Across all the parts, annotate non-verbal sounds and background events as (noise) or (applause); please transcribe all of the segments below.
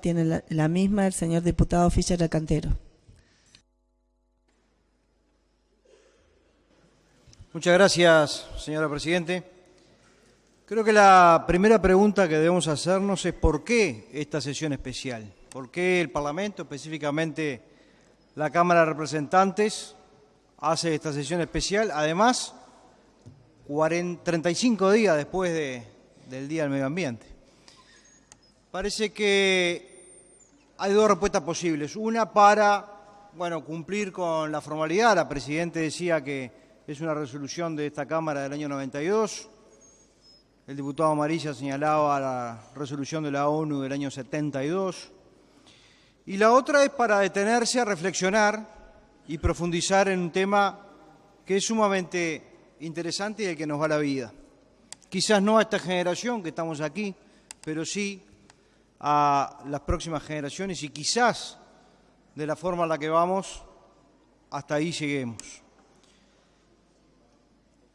Tiene la, misma el señor diputado Fischer Cantero. Muchas gracias, señora Presidente. Creo que la primera pregunta que debemos hacernos es por qué esta sesión especial, por qué el Parlamento, específicamente la Cámara de Representantes, hace esta sesión especial, además 40, 35 días después de, del Día del Medio Ambiente. Parece que hay dos respuestas posibles. Una para, bueno, cumplir con la formalidad. La Presidenta decía que es una resolución de esta Cámara del año 92. El diputado Amarilla señalaba la resolución de la ONU del año 72. Y la otra es para detenerse a reflexionar y profundizar en un tema que es sumamente interesante y del que nos va la vida. Quizás no a esta generación que estamos aquí, pero sí a las próximas generaciones y quizás de la forma en la que vamos, hasta ahí lleguemos.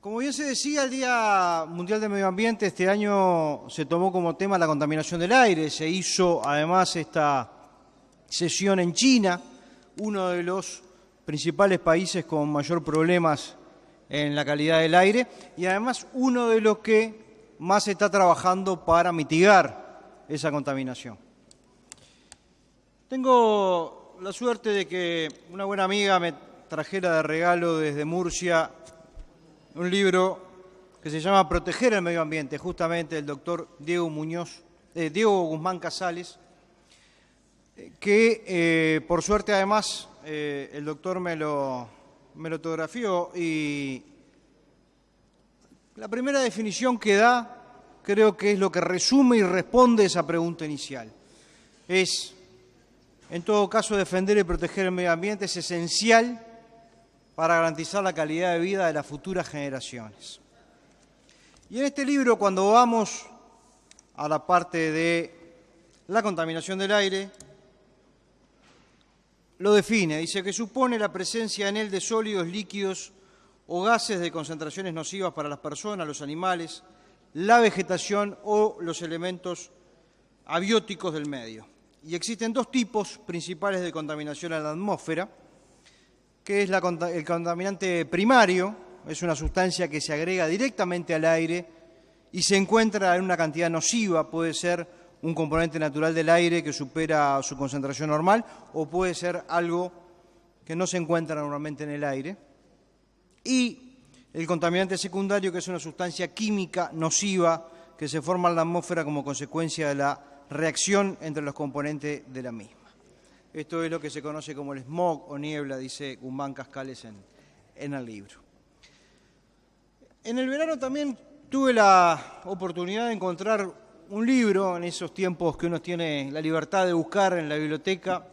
Como bien se decía, el Día Mundial del Medio Ambiente este año se tomó como tema la contaminación del aire. Se hizo además esta sesión en China, uno de los principales países con mayor problemas en la calidad del aire y además uno de los que más está trabajando para mitigar esa contaminación. Tengo la suerte de que una buena amiga me trajera de regalo desde Murcia un libro que se llama Proteger el Medio Ambiente, justamente del doctor Diego Muñoz, eh, Diego Guzmán Casales, que eh, por suerte además eh, el doctor me lo, me lo autografió y la primera definición que da creo que es lo que resume y responde esa pregunta inicial. Es, en todo caso, defender y proteger el medio ambiente es esencial para garantizar la calidad de vida de las futuras generaciones. Y en este libro, cuando vamos a la parte de la contaminación del aire, lo define, dice que supone la presencia en él de sólidos, líquidos o gases de concentraciones nocivas para las personas, los animales, la vegetación o los elementos abióticos del medio. Y existen dos tipos principales de contaminación en la atmósfera, que es el contaminante primario, es una sustancia que se agrega directamente al aire y se encuentra en una cantidad nociva, puede ser un componente natural del aire que supera su concentración normal o puede ser algo que no se encuentra normalmente en el aire. Y el contaminante secundario, que es una sustancia química nociva que se forma en la atmósfera como consecuencia de la reacción entre los componentes de la misma. Esto es lo que se conoce como el smog o niebla, dice Guzmán Cascales en, en el libro. En el verano también tuve la oportunidad de encontrar un libro, en esos tiempos que uno tiene la libertad de buscar en la biblioteca,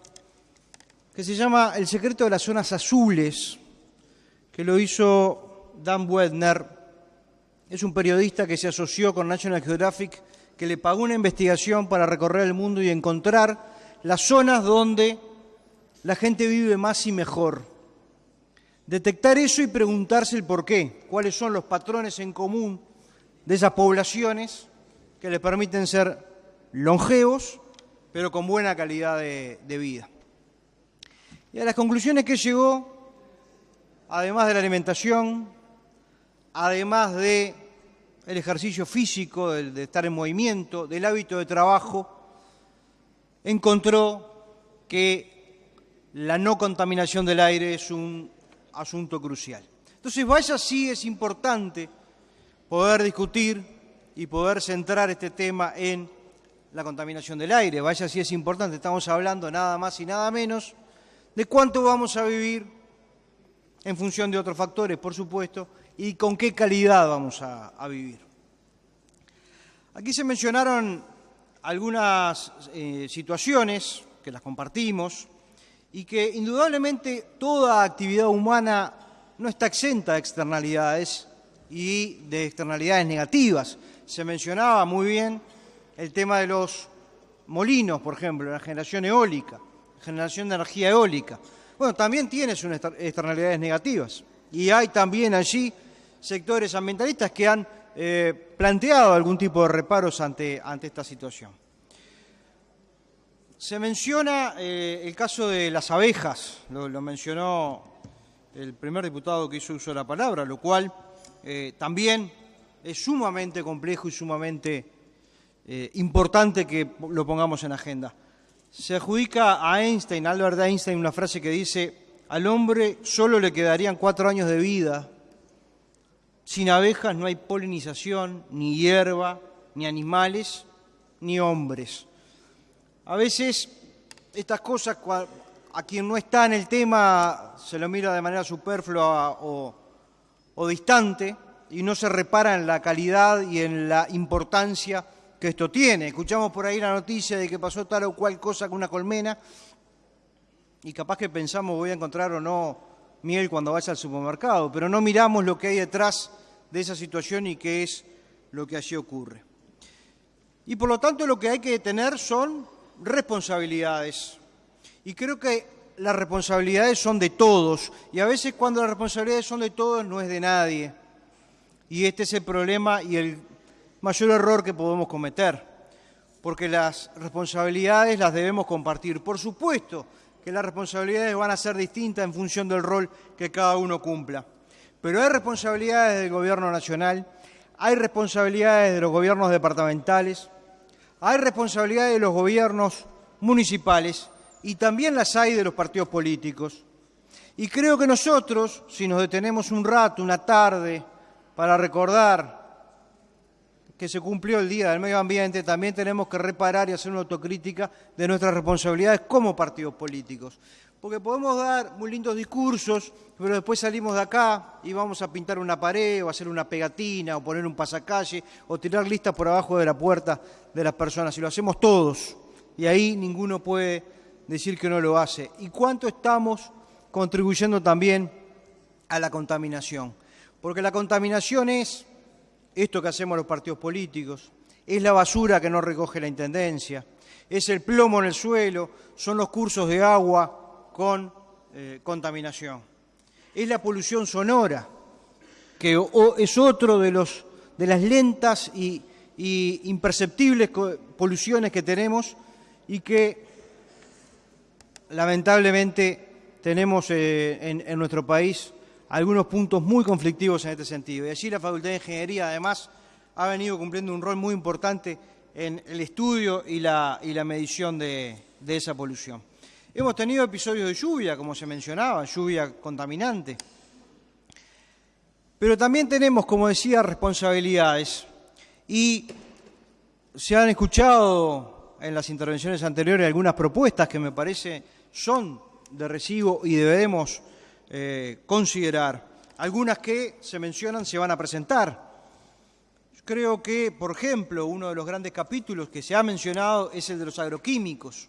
que se llama El secreto de las zonas azules, que lo hizo Dan Wedner es un periodista que se asoció con National Geographic, que le pagó una investigación para recorrer el mundo y encontrar las zonas donde la gente vive más y mejor. Detectar eso y preguntarse el por qué, cuáles son los patrones en común de esas poblaciones que le permiten ser longevos, pero con buena calidad de, de vida. Y a las conclusiones que llegó, además de la alimentación, además de el ejercicio físico, de estar en movimiento, del hábito de trabajo, encontró que la no contaminación del aire es un asunto crucial. Entonces, vaya sí es importante poder discutir y poder centrar este tema en la contaminación del aire. Vaya sí es importante, estamos hablando nada más y nada menos de cuánto vamos a vivir en función de otros factores, por supuesto, y con qué calidad vamos a, vivir. Aquí se mencionaron algunas eh, situaciones que las compartimos y que indudablemente toda actividad humana no está exenta de externalidades y de externalidades negativas. Se mencionaba muy bien el tema de los molinos, por ejemplo, la generación eólica, generación de energía eólica. Bueno, también tiene sus externalidades negativas y hay también allí sectores ambientalistas que han eh, planteado algún tipo de reparos ante, ante esta situación. Se menciona eh, el caso de las abejas, lo, mencionó el primer diputado que hizo uso de la palabra, lo cual eh, también es sumamente complejo y sumamente importante que lo pongamos en agenda. Se adjudica a Einstein, Albert Einstein, una frase que dice, al hombre solo le quedarían cuatro años de vida. Sin abejas no hay polinización, ni hierba, ni animales, ni hombres. A veces estas cosas, a quien no está en el tema, se lo mira de manera superflua o, distante y no se repara en la calidad y en la importancia que esto tiene. Escuchamos por ahí la noticia de que pasó tal o cual cosa con una colmena y capaz que pensamos voy a encontrar o no miel cuando vaya al supermercado, pero no miramos lo que hay detrás de esa situación y qué es lo que allí ocurre. Y por lo tanto lo que hay que tener son responsabilidades. Y creo que las responsabilidades son de todos. Y a veces cuando las responsabilidades son de todos no es de nadie. Y este es el problema y el mayor error que podemos cometer. Porque las responsabilidades las debemos compartir. Por supuesto que las responsabilidades van a ser distintas en función del rol que cada uno cumpla. Pero hay responsabilidades del Gobierno Nacional, hay responsabilidades de los gobiernos departamentales, hay responsabilidades de los gobiernos municipales y también las hay de los partidos políticos. Y creo que nosotros, si nos detenemos un rato, una tarde, para recordar que se cumplió el Día del Medio Ambiente, también tenemos que reparar y hacer una autocrítica de nuestras responsabilidades como partidos políticos. Porque podemos dar muy lindos discursos, pero después salimos de acá y vamos a pintar una pared o hacer una pegatina o poner un pasacalle o tirar listas por abajo de la puerta de las personas. Y lo hacemos todos. Y ahí ninguno puede decir que no lo hace. ¿Y cuánto estamos contribuyendo también a la contaminación? Porque la contaminación es esto que hacemos los partidos políticos, es la basura que no recoge la Intendencia, es el plomo en el suelo, son los cursos de agua con eh, contaminación, es la polución sonora, que es otro de, los, de las lentas y, imperceptibles poluciones que tenemos y que lamentablemente tenemos eh, en nuestro país algunos puntos muy conflictivos en este sentido. Y allí la Facultad de Ingeniería, además, ha venido cumpliendo un rol muy importante en el estudio y la, medición de, esa polución. Hemos tenido episodios de lluvia, como se mencionaba, lluvia contaminante. Pero también tenemos, como decía, responsabilidades. Y se han escuchado en las intervenciones anteriores algunas propuestas que me parece son de recibo y debemos eh, considerar. Algunas que se mencionan se van a presentar. Creo que, por ejemplo, uno de los grandes capítulos que se ha mencionado es el de los agroquímicos.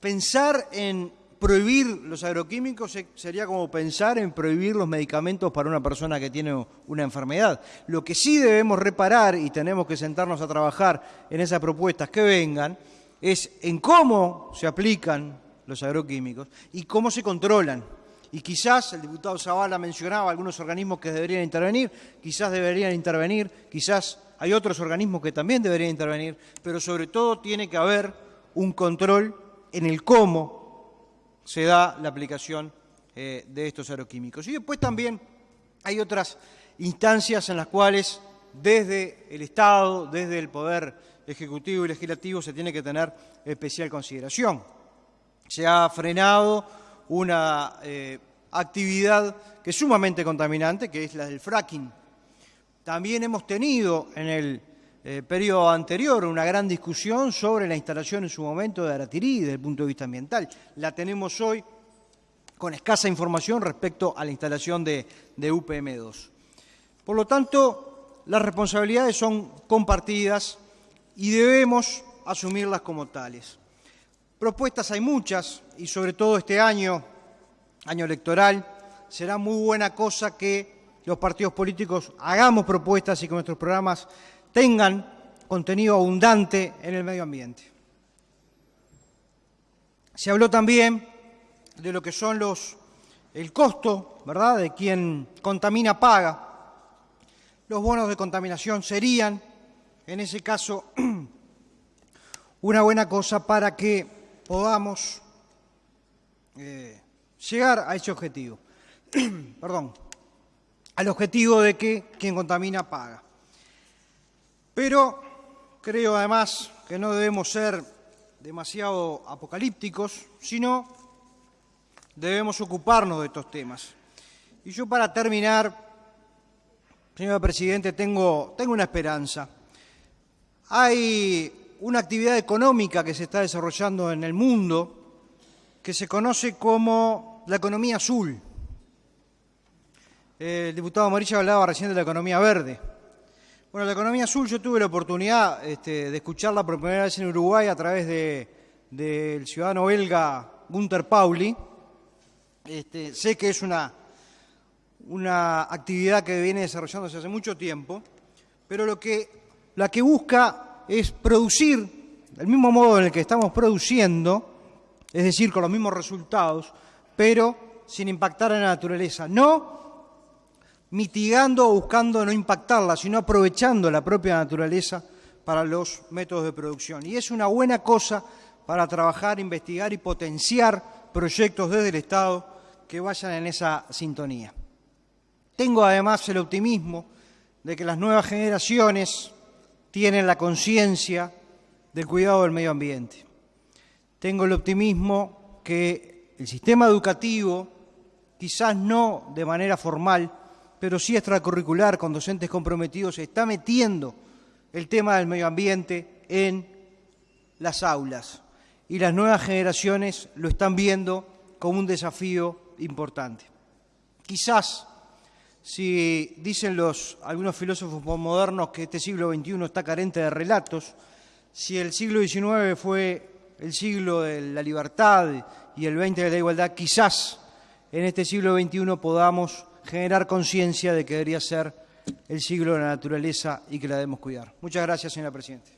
Pensar en prohibir los agroquímicos sería como pensar en prohibir los medicamentos para una persona que tiene una enfermedad. Lo que sí debemos reparar y tenemos que sentarnos a trabajar en esas propuestas que vengan es en cómo se aplican los agroquímicos y cómo se controlan. Y quizás el diputado Zavala mencionaba algunos organismos que deberían intervenir, quizás deberían intervenir, quizás hay otros organismos que también deberían intervenir, pero sobre todo tiene que haber un control en el cómo se da la aplicación eh, de estos aeroquímicos. Y después también hay otras instancias en las cuales desde el Estado, desde el Poder Ejecutivo y Legislativo se tiene que tener especial consideración. Se ha frenado una eh, actividad que es sumamente contaminante, que es la del fracking. También hemos tenido en el eh, periodo anterior una gran discusión sobre la instalación en su momento de Aratirí desde el punto de vista ambiental. La tenemos hoy con escasa información respecto a la instalación de, de UPM2. Por lo tanto, las responsabilidades son compartidas y debemos asumirlas como tales. Propuestas hay muchas y sobre todo este año, año electoral, será muy buena cosa que los partidos políticos hagamos propuestas y que nuestros programas tengan contenido abundante en el medio ambiente. Se habló también de lo que son los el costo, ¿verdad?, de quien contamina paga. Los bonos de contaminación serían, en ese caso, (clears throat) una buena cosa para que podamos eh, llegar a ese objetivo. (clears throat) Perdón, al objetivo de que quien contamina paga. Pero creo además que no debemos ser demasiado apocalípticos, sino debemos ocuparnos de estos temas. Y yo para terminar, señor presidente, tengo, tengo una esperanza. Hay una actividad económica que se está desarrollando en el mundo que se conoce como la economía azul. El diputado Morilla hablaba recién de la economía verde. Bueno, la economía azul yo tuve la oportunidad este, de escucharla por primera vez en Uruguay a través del ciudadano belga Gunther Pauli. Este, sé que es una, una actividad que viene desarrollándose hace mucho tiempo, pero lo que, la que busca es producir del mismo modo en el que estamos produciendo, es decir, con los mismos resultados, pero sin impactar a la naturaleza. No mitigando o buscando no impactarla, sino aprovechando la propia naturaleza para los métodos de producción. Y es una buena cosa para trabajar, investigar y potenciar proyectos desde el Estado que vayan en esa sintonía. Tengo además el optimismo de que las nuevas generaciones tienen la conciencia del cuidado del medio ambiente. Tengo el optimismo que el sistema educativo, quizás no de manera formal, pero sí extracurricular, con docentes comprometidos, está metiendo el tema del medio ambiente en las aulas. Y las nuevas generaciones lo están viendo como un desafío importante. Quizás, si dicen los, algunos filósofos modernos que este siglo XXI está carente de relatos, si el siglo XIX fue el siglo de la libertad y el XX de la igualdad, quizás en este siglo XXI podamos generar conciencia de que debería ser el siglo de la naturaleza y que la debemos cuidar. Muchas gracias, señora Presidenta.